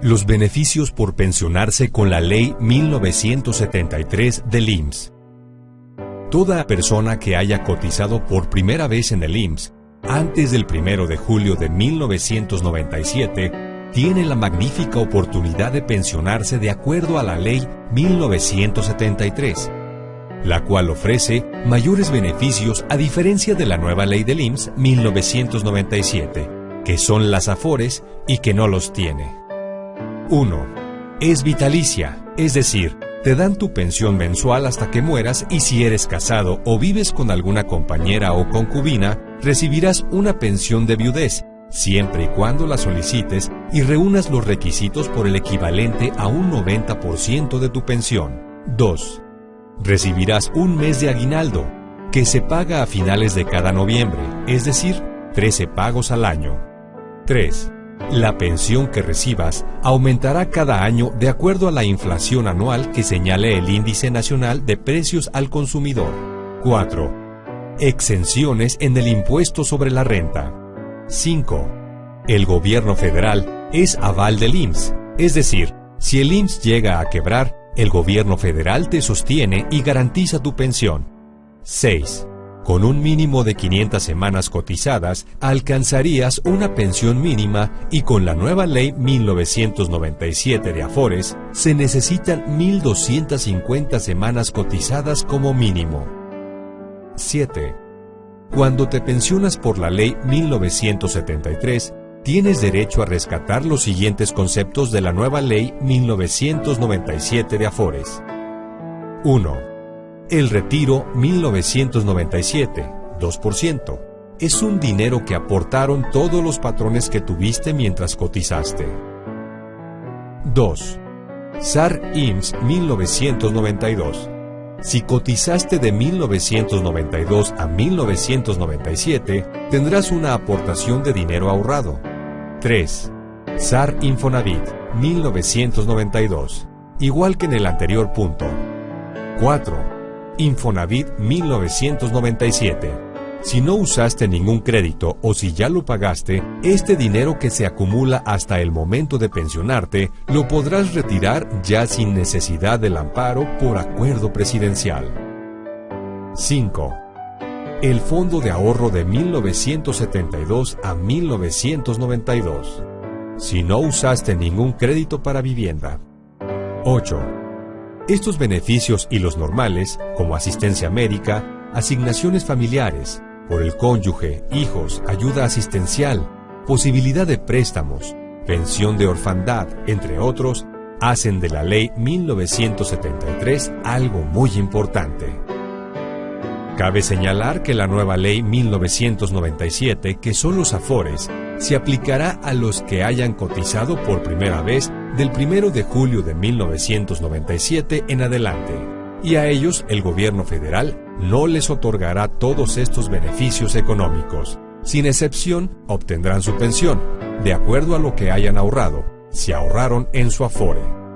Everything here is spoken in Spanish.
Los beneficios por pensionarse con la Ley 1973 del IMSS. Toda persona que haya cotizado por primera vez en el IMSS antes del 1 de julio de 1997 tiene la magnífica oportunidad de pensionarse de acuerdo a la Ley 1973, la cual ofrece mayores beneficios a diferencia de la nueva Ley del IMSS 1997, que son las AFORES y que no los tiene. 1. Es vitalicia, es decir, te dan tu pensión mensual hasta que mueras y si eres casado o vives con alguna compañera o concubina, recibirás una pensión de viudez, siempre y cuando la solicites y reúnas los requisitos por el equivalente a un 90% de tu pensión. 2. Recibirás un mes de aguinaldo, que se paga a finales de cada noviembre, es decir, 13 pagos al año. 3. La pensión que recibas aumentará cada año de acuerdo a la inflación anual que señale el Índice Nacional de Precios al Consumidor. 4. Exenciones en el impuesto sobre la renta. 5. El gobierno federal es aval del IMSS, es decir, si el IMSS llega a quebrar, el gobierno federal te sostiene y garantiza tu pensión. 6. Con un mínimo de 500 semanas cotizadas, alcanzarías una pensión mínima y con la nueva ley 1997 de Afores, se necesitan 1.250 semanas cotizadas como mínimo. 7. Cuando te pensionas por la ley 1973, tienes derecho a rescatar los siguientes conceptos de la nueva ley 1997 de Afores. 1 el retiro 1997, 2%. Es un dinero que aportaron todos los patrones que tuviste mientras cotizaste. 2. SAR IMSS 1992. Si cotizaste de 1992 a 1997, tendrás una aportación de dinero ahorrado. 3. SAR Infonavit 1992. Igual que en el anterior punto. 4 Infonavit 1997. Si no usaste ningún crédito o si ya lo pagaste, este dinero que se acumula hasta el momento de pensionarte lo podrás retirar ya sin necesidad del amparo por acuerdo presidencial. 5. El Fondo de Ahorro de 1972 a 1992. Si no usaste ningún crédito para vivienda. 8 estos beneficios y los normales, como asistencia médica, asignaciones familiares, por el cónyuge, hijos, ayuda asistencial, posibilidad de préstamos, pensión de orfandad, entre otros, hacen de la ley 1973 algo muy importante. Cabe señalar que la nueva ley 1997, que son los afores, se aplicará a los que hayan cotizado por primera vez del 1 de julio de 1997 en adelante, y a ellos el gobierno federal no les otorgará todos estos beneficios económicos. Sin excepción, obtendrán su pensión, de acuerdo a lo que hayan ahorrado, si ahorraron en su afore.